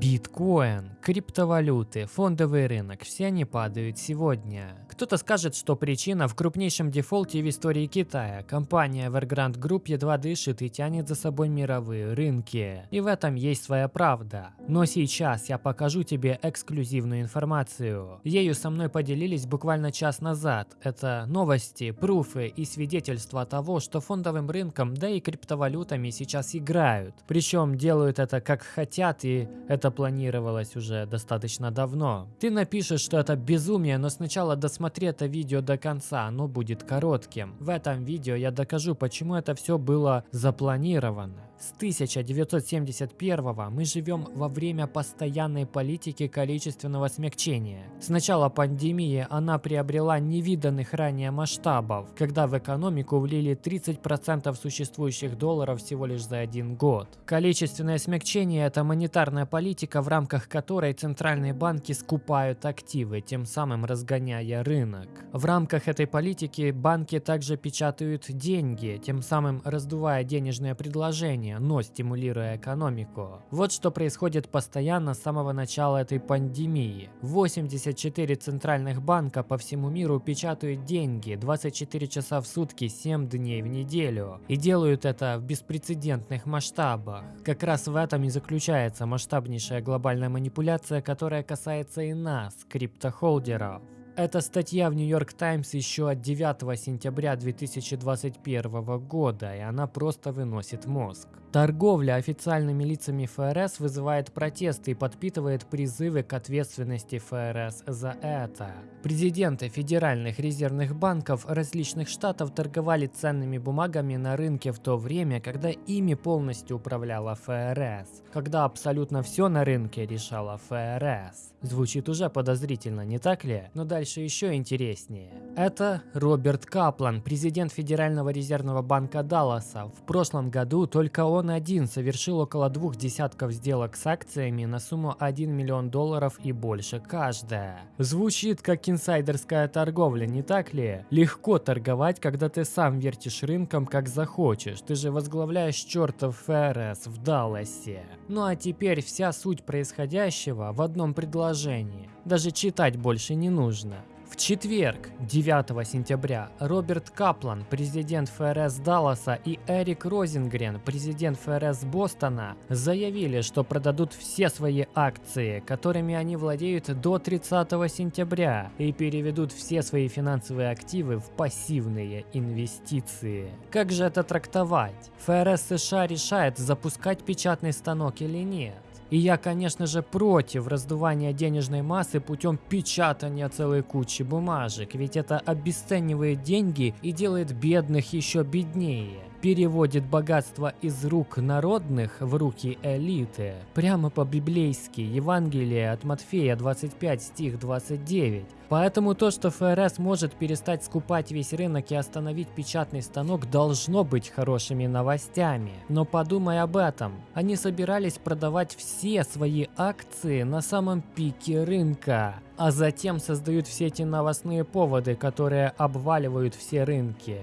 Биткоин, криптовалюты, фондовый рынок – все они падают сегодня. Кто-то скажет, что причина в крупнейшем дефолте в истории Китая. Компания Evergrande Group едва дышит и тянет за собой мировые рынки. И в этом есть своя правда. Но сейчас я покажу тебе эксклюзивную информацию. Ею со мной поделились буквально час назад. Это новости, пруфы и свидетельства того, что фондовым рынком, да и криптовалютами сейчас играют. Причем делают это как хотят и это планировалось уже достаточно давно. Ты напишешь, что это безумие, но сначала досмотри это видео до конца, оно будет коротким. В этом видео я докажу, почему это все было запланировано. С 1971 мы живем во время постоянной политики количественного смягчения. С начала пандемии она приобрела невиданных ранее масштабов, когда в экономику влили 30% существующих долларов всего лишь за один год. Количественное смягчение – это монетарная политика, в рамках которой центральные банки скупают активы, тем самым разгоняя рынок. В рамках этой политики банки также печатают деньги, тем самым раздувая денежное предложение населения, но стимулируя экономику. Вот что происходит постоянно с самого начала этой пандемии. 84 центральных банка по всему миру печатают деньги 24 часа в сутки, 7 дней в неделю. И делают это в беспрецедентных масштабах. Как раз в этом и заключается масштабнейшая глобальная манипуляция, которая касается и нас, криптохолдеров. Эта статья в York Times еще от 9 сентября 2021 года, и она просто выносит мозг. Торговля официальными лицами ФРС вызывает протесты и подпитывает призывы к ответственности ФРС за это. Президенты федеральных резервных банков различных штатов торговали ценными бумагами на рынке в то время, когда ими полностью управляла ФРС, когда абсолютно все на рынке решала ФРС. Звучит уже подозрительно, не так ли? Но дальше еще интереснее. Это Роберт Каплан, президент Федерального резервного банка Далласа. В прошлом году только он он один совершил около двух десятков сделок с акциями на сумму 1 миллион долларов и больше каждая. Звучит как инсайдерская торговля, не так ли? Легко торговать, когда ты сам вертишь рынком как захочешь. Ты же возглавляешь чертов ФРС в Далласе. Ну а теперь вся суть происходящего в одном предложении. Даже читать больше не нужно. В четверг, 9 сентября, Роберт Каплан, президент ФРС Далласа и Эрик Розингрен, президент ФРС Бостона, заявили, что продадут все свои акции, которыми они владеют до 30 сентября, и переведут все свои финансовые активы в пассивные инвестиции. Как же это трактовать? ФРС США решает, запускать печатный станок или нет. И я, конечно же, против раздувания денежной массы путем печатания целой кучи бумажек, ведь это обесценивает деньги и делает бедных еще беднее переводит богатство из рук народных в руки элиты. Прямо по-библейски, Евангелие от Матфея 25 стих 29. Поэтому то, что ФРС может перестать скупать весь рынок и остановить печатный станок, должно быть хорошими новостями. Но подумай об этом. Они собирались продавать все свои акции на самом пике рынка а затем создают все эти новостные поводы, которые обваливают все рынки.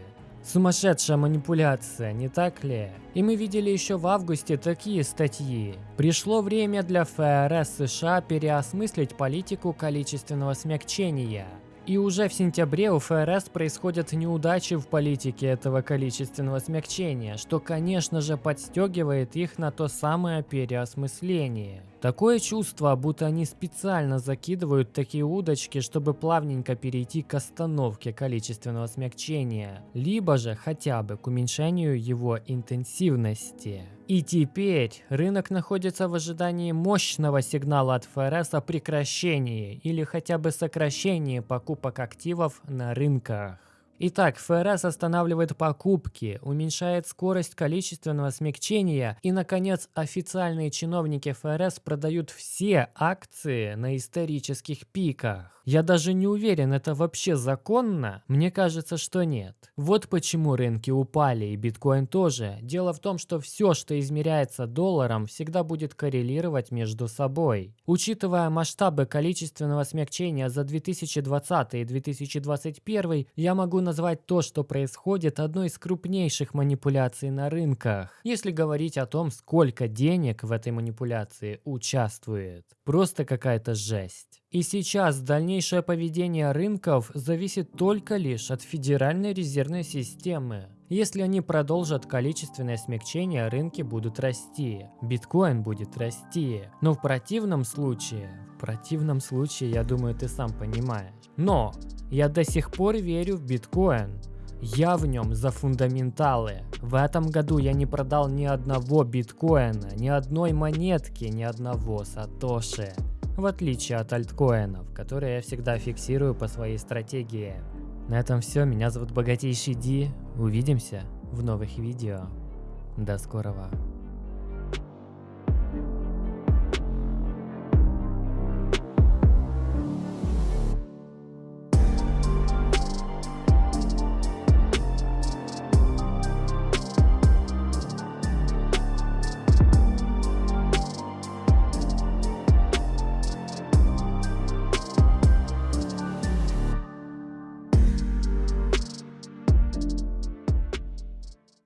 Сумасшедшая манипуляция, не так ли? И мы видели еще в августе такие статьи. Пришло время для ФРС США переосмыслить политику количественного смягчения. И уже в сентябре у ФРС происходят неудачи в политике этого количественного смягчения, что конечно же подстегивает их на то самое переосмысление. Такое чувство, будто они специально закидывают такие удочки, чтобы плавненько перейти к остановке количественного смягчения, либо же хотя бы к уменьшению его интенсивности. И теперь рынок находится в ожидании мощного сигнала от ФРС о прекращении или хотя бы сокращении покупок активов на рынках. Итак, ФРС останавливает покупки, уменьшает скорость количественного смягчения и, наконец, официальные чиновники ФРС продают все акции на исторических пиках. Я даже не уверен, это вообще законно? Мне кажется, что нет. Вот почему рынки упали и биткоин тоже. Дело в том, что все, что измеряется долларом, всегда будет коррелировать между собой. Учитывая масштабы количественного смягчения за 2020 и 2021, я могу назвать то, что происходит, одной из крупнейших манипуляций на рынках. Если говорить о том, сколько денег в этой манипуляции участвует. Просто какая-то жесть. И сейчас дальнейшее поведение рынков зависит только лишь от Федеральной резервной системы. Если они продолжат количественное смягчение, рынки будут расти, биткоин будет расти. Но в противном случае, в противном случае, я думаю, ты сам понимаешь. Но я до сих пор верю в биткоин. Я в нем за фундаменталы. В этом году я не продал ни одного биткоина, ни одной монетки, ни одного сатоши. В отличие от альткоинов, которые я всегда фиксирую по своей стратегии. На этом все. Меня зовут Богатейший Ди. Увидимся в новых видео. До скорого.